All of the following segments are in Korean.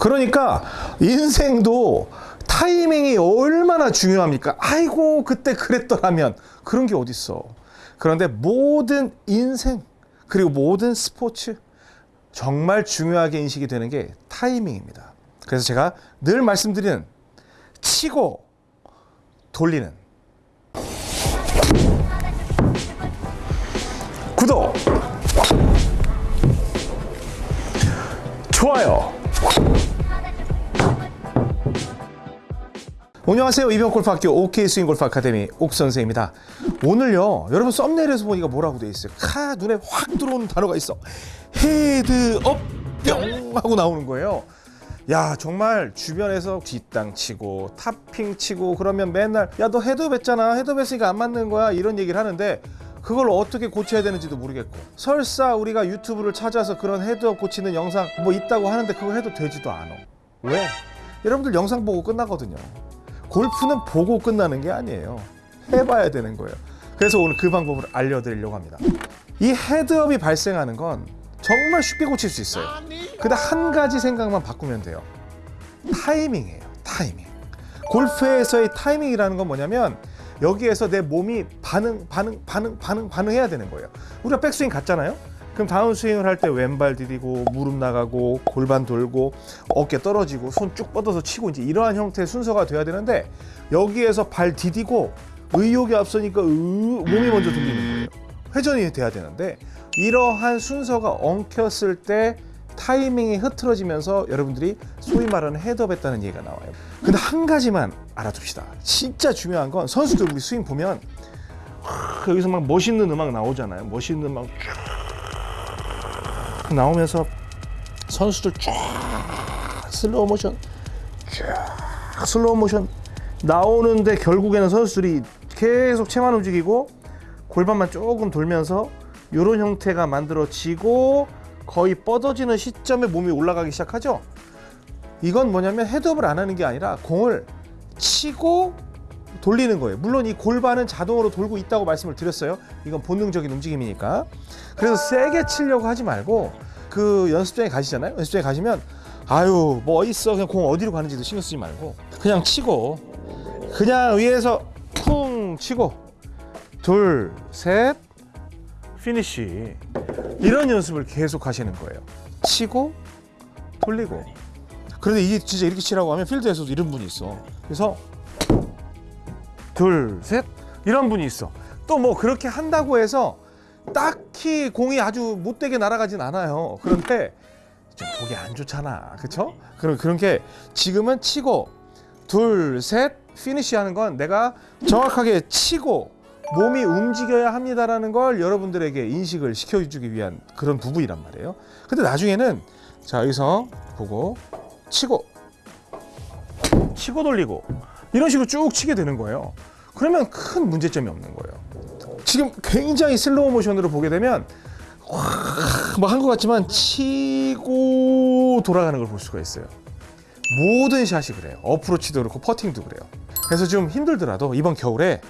그러니까 인생도 타이밍이 얼마나 중요합니까? 아이고 그때 그랬더라면 그런 게 어딨어. 그런데 모든 인생 그리고 모든 스포츠 정말 중요하게 인식이 되는 게 타이밍입니다. 그래서 제가 늘 말씀드리는 치고 돌리는 구독 좋아요 안녕하세요. 이병골프학교 OK 스윙 골프 아카데미 옥 선생입니다. 오늘요 여러분 썸네일에서 보니까 뭐라고 돼 있어요? 카 눈에 확 들어오는 단어가 있어. 헤드업 뿅 하고 나오는 거예요. 야 정말 주변에서 뒷땅 치고 탑핑 치고 그러면 맨날 야 너 헤드업 했잖아. 헤드업 했으니까 안 맞는 거야. 이런 얘기를 하는데 그걸 어떻게 고쳐야 되는지도 모르겠고. 설사 우리가 유튜브를 찾아서 그런 헤드업 고치는 영상 뭐 있다고 하는데 그거 해도 되지도 않아. 왜? 여러분들 영상 보고 끝나거든요 골프는 보고 끝나는 게 아니에요. 해봐야 되는 거예요. 그래서 오늘 그 방법을 알려드리려고 합니다. 이 헤드업이 발생하는 건 정말 쉽게 고칠 수 있어요. 근데 한 가지 생각만 바꾸면 돼요. 타이밍이에요 타이밍. 골프에서의 타이밍이라는 건 뭐냐면 여기에서 내 몸이 반응 반응 반응 반응 반응해야 되는 거예요. 우리가 백스윙 갔잖아요 그럼 다운 스윙을 할 때 왼발 디디고 무릎 나가고 골반 돌고 어깨 떨어지고 손 쭉 뻗어서 치고 이제 이러한 형태의 순서가 돼야 되는데 여기에서 발 디디고 의욕이 앞서니까 으, 몸이 먼저 돌리는 거예요 회전이 돼야 되는데 이러한 순서가 엉켰을 때 타이밍이 흐트러지면서 여러분들이 소위 말하는 헤드업했다는 얘기가 나와요. 근데 한 가지만 알아둡시다. 진짜 중요한 건 선수들 우리 스윙 보면 하, 여기서 막 멋있는 음악 나오잖아요. 멋있는 음악 쫙 나오면서 선수들 쫙 슬로우 모션 쫙 슬로우 모션 나오는데 결국에는 선수들이 계속 채만 움직이고 골반만 조금 돌면서 이런 형태가 만들어지고 거의 뻗어지는 시점에 몸이 올라가기 시작하죠. 이건 뭐냐면 헤드업을 안 하는 게 아니라 공을 치고 돌리는 거예요. 물론 이 골반은 자동으로 돌고 있다고 말씀을 드렸어요. 이건 본능적인 움직임이니까. 그래서 세게 치려고 하지 말고 그 연습장에 가시잖아요. 연습장에 가시면 아유 뭐 있어 그냥 공 어디로 가는지도 신경 쓰지 말고 그냥 치고 그냥 위에서 쿵 치고 둘 셋 피니쉬 이런 연습을 계속 하시는 거예요 치고 돌리고 그런데 이게 진짜 이렇게 치라고 하면 필드에서도 이런 분이 있어 그래서 둘 셋 이런 분이 있어 또 뭐 그렇게 한다고 해서 딱히 공이 아주 못되게 날아가진 않아요 그런데 좀 보기 안 좋잖아 그쵸? 그럼 그런 게 지금은 치고 둘 셋 피니쉬 하는 건 내가 정확하게 치고 몸이 움직여야 합니다라는 걸 여러분들에게 인식을 시켜주기 위한 그런 부분이란 말이에요. 근데 나중에는 자 여기서 보고 치고 치고 돌리고 이런 식으로 쭉 치게 되는 거예요. 그러면 큰 문제점이 없는 거예요. 지금 굉장히 슬로우 모션으로 보게 되면 뭐한것 같지만 치고 돌아가는 걸 볼 수가 있어요. 모든 샷이 그래요. 어프로치도 그렇고 퍼팅도 그래요. 그래서 좀 힘들더라도 이번 겨울에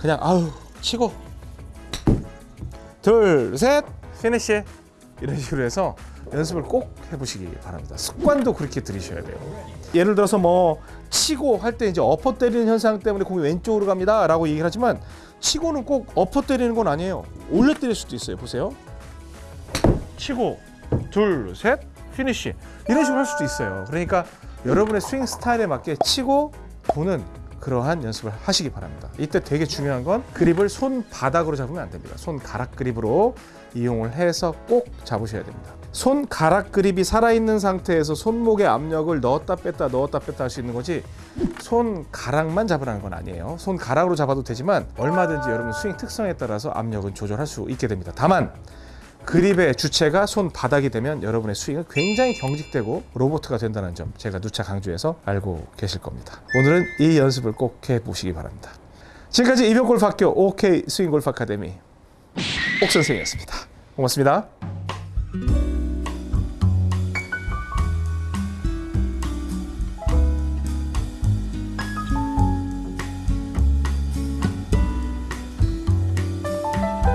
그냥 아우 치고 둘 셋 피니시 이런 식으로 해서 연습을 꼭 해보시기 바랍니다. 습관도 그렇게 들이셔야 돼요. 예를 들어서 뭐 치고 할 때 이제 어퍼 때리는 현상 때문에 공이 왼쪽으로 갑니다 라고 얘기를 하지만 치고는 꼭 어퍼 때리는 건 아니에요. 올려 때릴 수도 있어요. 보세요. 치고 둘 셋 피니시 이런 식으로 할 수도 있어요. 그러니까 여러분의 스윙 스타일에 맞게 치고 도는 그러한 연습을 하시기 바랍니다. 이때 되게 중요한 건 그립을 손바닥으로 잡으면 안 됩니다. 손가락 그립으로 이용을 해서 꼭 잡으셔야 됩니다. 손가락 그립이 살아있는 상태에서 손목의 압력을 넣었다 뺐다 넣었다 뺐다 할 수 있는 거지 손가락만 잡으라는 건 아니에요. 손가락으로 잡아도 되지만 얼마든지 여러분 스윙 특성에 따라서 압력은 조절할 수 있게 됩니다. 다만 그립의 주체가 손바닥이 되면 여러분의 스윙은 굉장히 경직되고 로보트가 된다는 점 제가 누차 강조해서 알고 계실 겁니다. 오늘은 이 연습을 꼭 해보시기 바랍니다. 지금까지 이병골프학교 OK 스윙골프 아카데미 옥선생이었습니다. 고맙습니다.